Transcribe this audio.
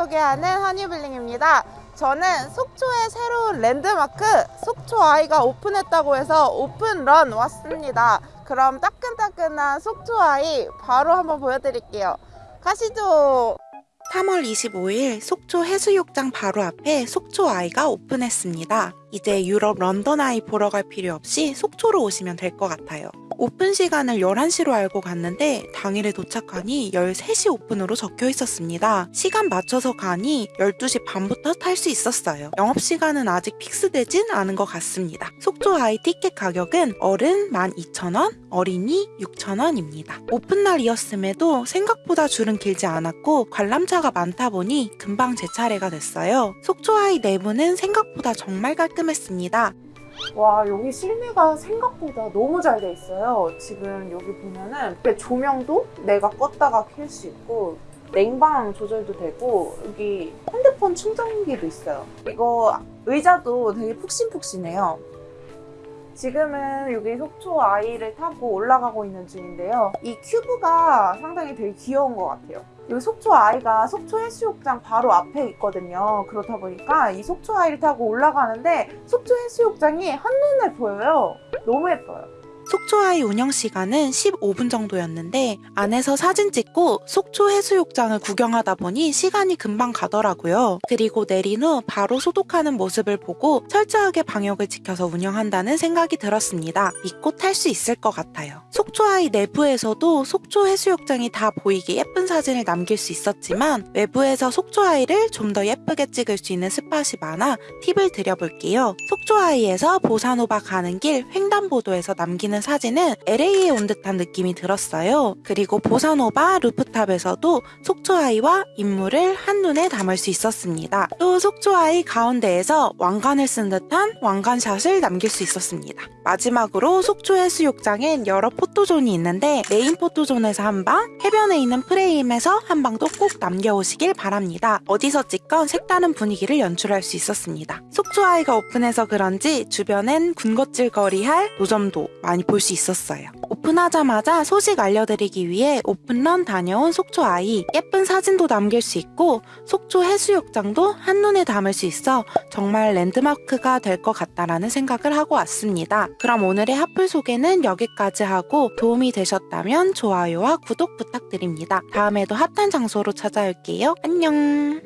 소개하는 허니블링입니다. 저는 속초의 새로운 랜드마크 속초 아이가 오픈했다고 해서 open run 왔습니다. 그럼 따끈따끈한 속초 아이 바로 한번 보여드릴게요. 가시죠. 3월 25일 속초 해수욕장 바로 앞에 속초 아이가 오픈했습니다. 이제 유럽 런던 아이 보러 갈 필요 없이 속초로 오시면 될 것 같아요. 오픈 시간을 11시로 알고 갔는데 당일에 도착하니 13시 오픈으로 적혀 있었습니다. 시간 맞춰서 가니 12시 반부터 탈 수 있었어요. 영업시간은 아직 fix되진 않은 것 같습니다. 속초 아이 티켓 가격은 어른 12,000원, 어린이 6,000원입니다. 오픈 날이었음에도 생각보다 줄은 길지 않았고 관람차가 많다 보니 금방 제 차례가 됐어요. 속초 아이 내부는 생각보다 정말 깔끔했습니다. 와 여기 실내가 생각보다 너무 잘 돼 있어요. 지금 여기 보면은 조명도 내가 껐다가 켤 수 있고 냉방 조절도 되고 여기 핸드폰 충전기도 있어요. 이거 의자도 되게 푹신푹신해요. 지금은 여기 속초 아이를 타고 올라가고 있는 중인데요. 이 큐브가 상당히 되게 귀여운 것 같아요. 여기 속초 아이가 속초 해수욕장 바로 앞에 있거든요. 그렇다 보니까 이 속초 아이를 타고 올라가는데 속초 해수욕장이 한눈에 보여요. 너무 예뻐요. 속초아이 운영 시간은 15분 정도였는데 안에서 사진 찍고 속초 해수욕장을 구경하다 보니 시간이 금방 가더라고요. 그리고 내린 후 바로 소독하는 모습을 보고 철저하게 방역을 지켜서 운영한다는 생각이 들었습니다. 믿고 탈 수 있을 것 같아요. 속초아이 내부에서도 속초 해수욕장이 다 보이게 예쁜 사진을 남길 수 있었지만 외부에서 속초아이를 좀 더 예쁘게 찍을 수 있는 spot이 많아 팁을 드려볼게요. 속초아이에서 보사노바 가는 길 횡단보도에서 남기 는 사진은 LA에 온 듯한 느낌이 들었어요. 그리고 보사노바 rooftop에서도 속초아이와 인물을 한눈에 담을 수 있었습니다. 또 속초아이 가운데에서 왕관을 쓴 듯한 왕관샷을 남길 수 있었습니다. 마지막으로 속초 해수욕장엔 여러 포토존이 있는데 메인 포토존에서 한 방, 해변에 있는 프레임에서 한 방도 꼭 남겨오시길 바랍니다. 어디서 찍건 색다른 분위기를 연출할 수 있었습니다. 속초아이가 오픈해서 그런지 주변엔 군것질거리 할 노점도 많이 볼 수 있었어요. 오픈하자마자 소식 알려드리기 위해 오픈런 다녀온 속초 아이 예쁜 사진도 남길 수 있고 속초 해수욕장도 한눈에 담을 수 있어 정말 랜드마크가 될 것 같다라는 생각을 하고 왔습니다. 그럼 오늘의 핫플 소개는 여기까지 하고 도움이 되셨다면 좋아요와 구독 부탁드립니다. 다음에도 핫한 장소로 찾아올게요. 안녕!